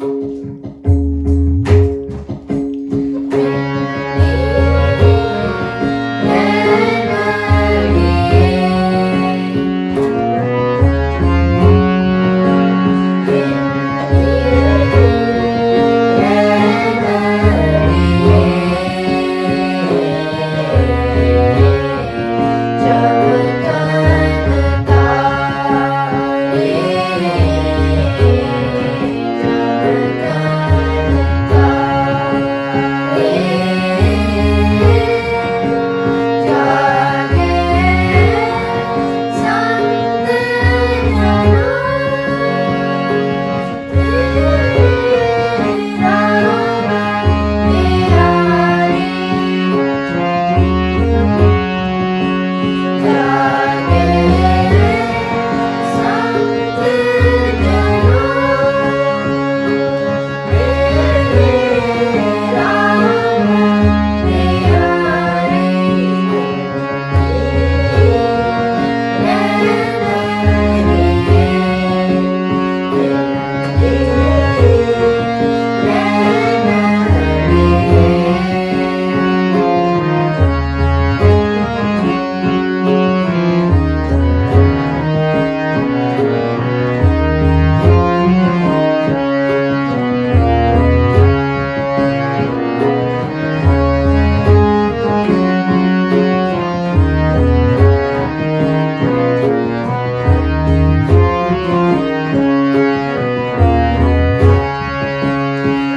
Música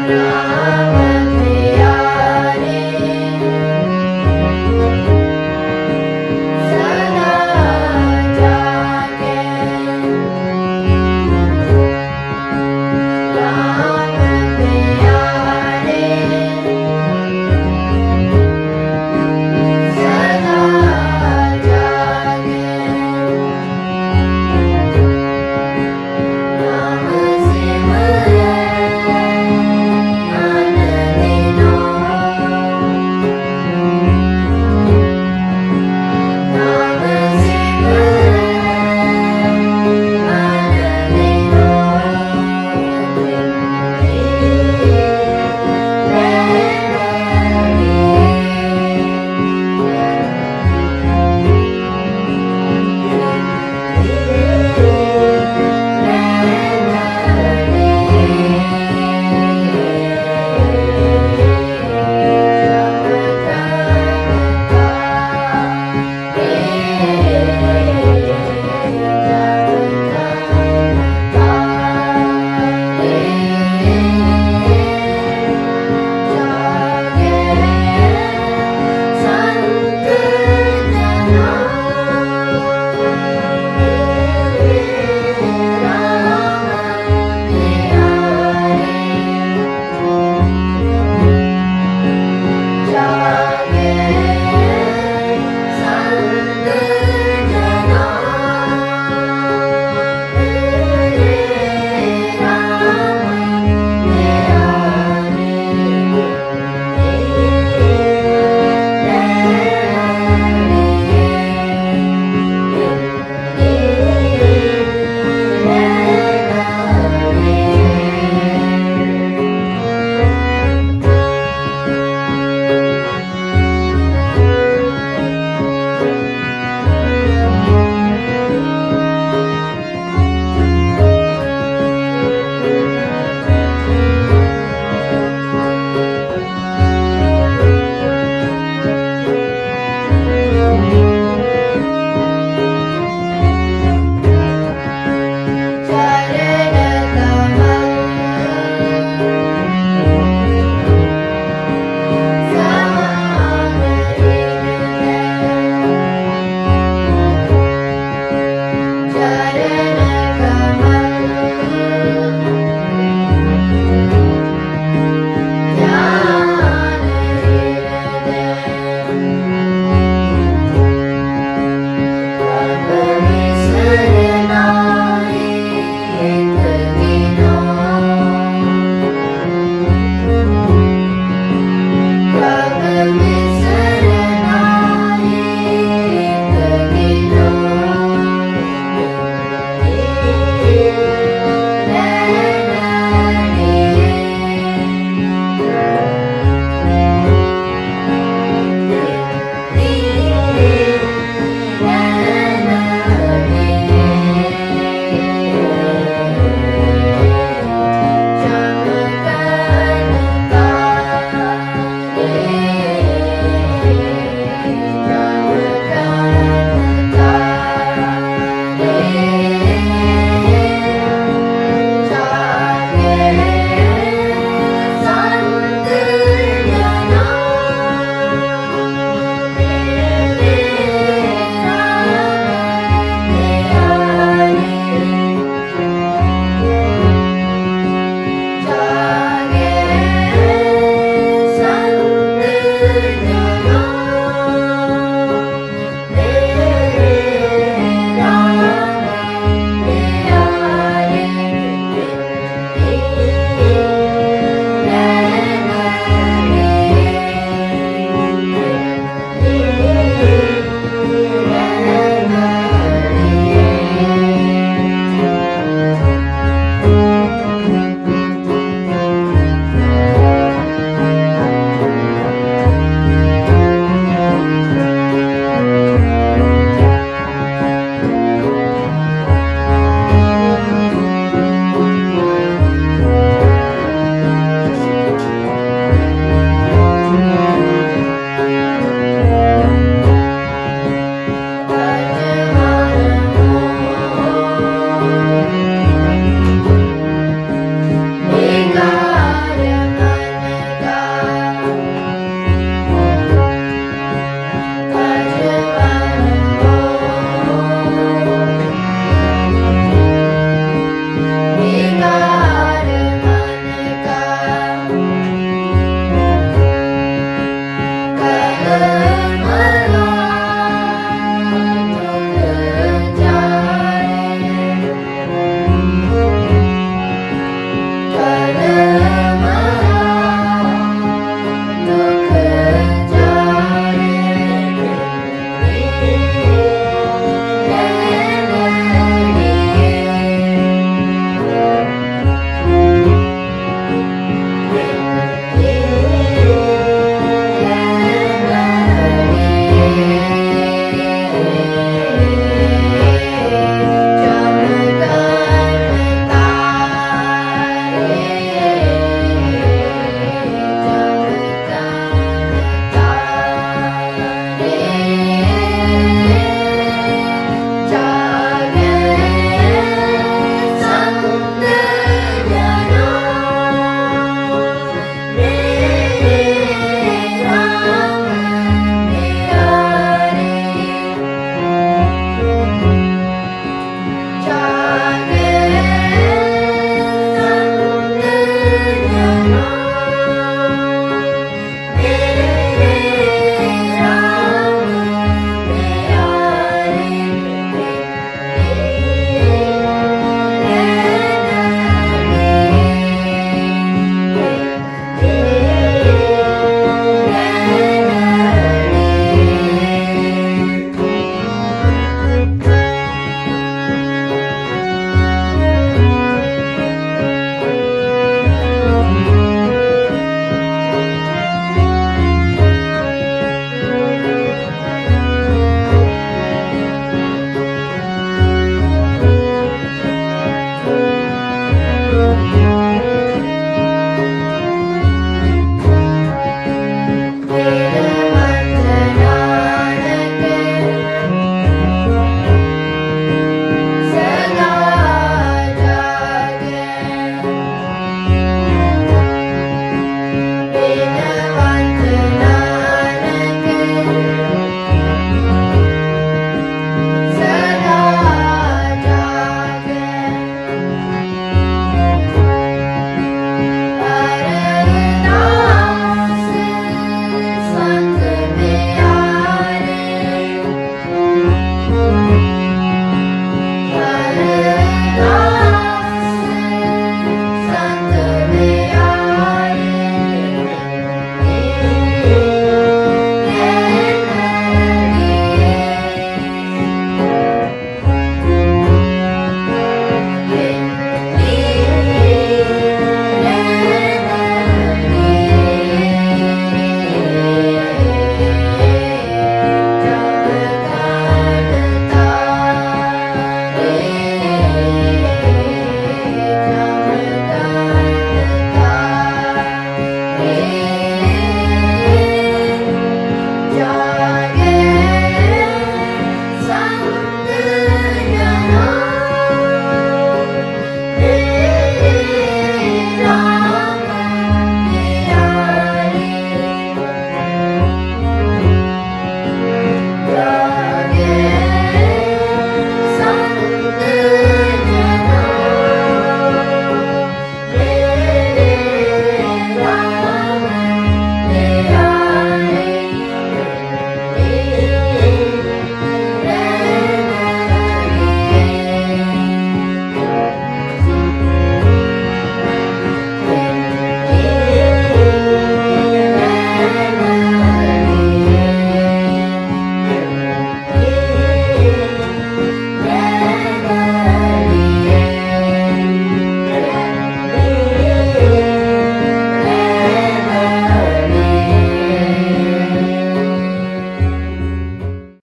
Yeah.